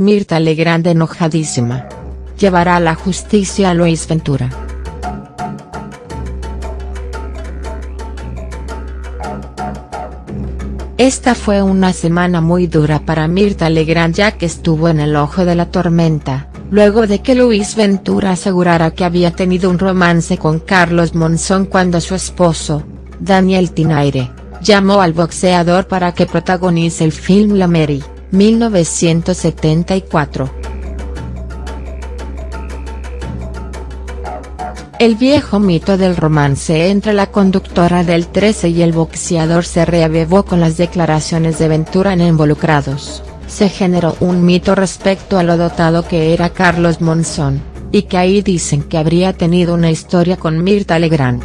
Mirta Legrand enojadísima. Llevará a la justicia a Luis Ventura. Esta fue una semana muy dura para Mirta Legrand ya que estuvo en el ojo de la tormenta, luego de que Luis Ventura asegurara que había tenido un romance con Carlos Monzón cuando su esposo, Daniel Tinaire, llamó al boxeador para que protagonice el film La Mary, 1974. El viejo mito del romance entre la conductora del 13 y el boxeador se reavivó con las declaraciones de Ventura en Involucrados, se generó un mito respecto a lo dotado que era Carlos Monzón, y que ahí dicen que habría tenido una historia con Mirta Legrand.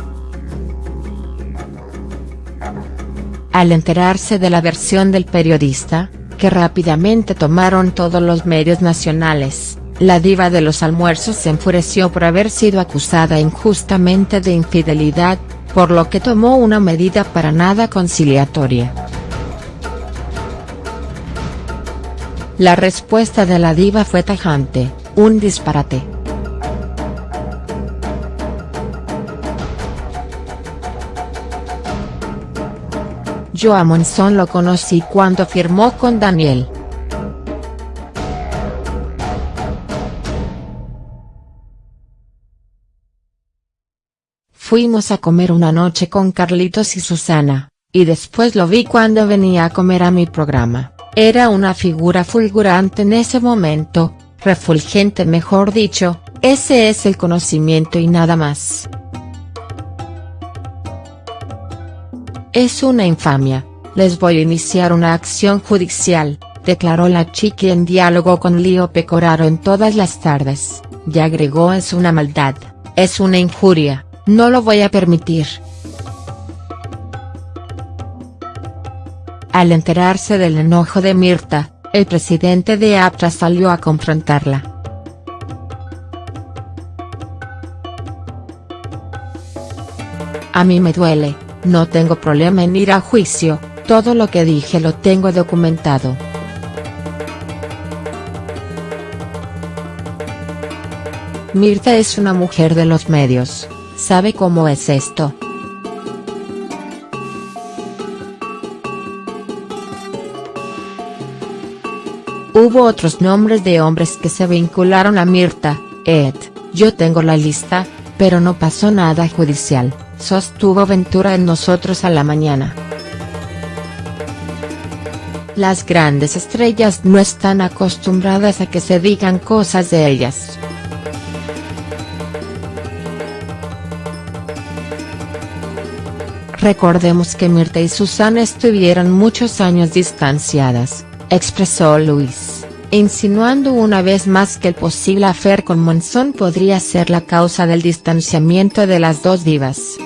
Al enterarse de la versión del periodista, que rápidamente tomaron todos los medios nacionales, la diva de los almuerzos se enfureció por haber sido acusada injustamente de infidelidad, por lo que tomó una medida para nada conciliatoria. La respuesta de la diva fue tajante, un disparate. Yo a Monzón lo conocí cuando firmó con Daniel. Fuimos a comer una noche con Carlitos y Susana, y después lo vi cuando venía a comer a mi programa, era una figura fulgurante en ese momento, refulgente mejor dicho, ese es el conocimiento y nada más. Es una infamia, les voy a iniciar una acción judicial, declaró la chiqui en diálogo con Lío Pecoraro en todas las tardes, y agregó es una maldad, es una injuria, no lo voy a permitir. Al enterarse del enojo de Mirta, el presidente de APTRA salió a confrontarla. A mí me duele, no tengo problema en ir a juicio, todo lo que dije lo tengo documentado. Mirta es una mujer de los medios, sabe cómo es esto. Hubo otros nombres de hombres que se vincularon a Mirta, Ed, yo tengo la lista, pero no pasó nada judicial, sostuvo Ventura en Nosotros a la Mañana. Las grandes estrellas no están acostumbradas a que se digan cosas de ellas. Recordemos que Mirta y Susana estuvieron muchos años distanciadas, expresó Luis, insinuando una vez más que el posible afer con Monzón podría ser la causa del distanciamiento de las dos divas.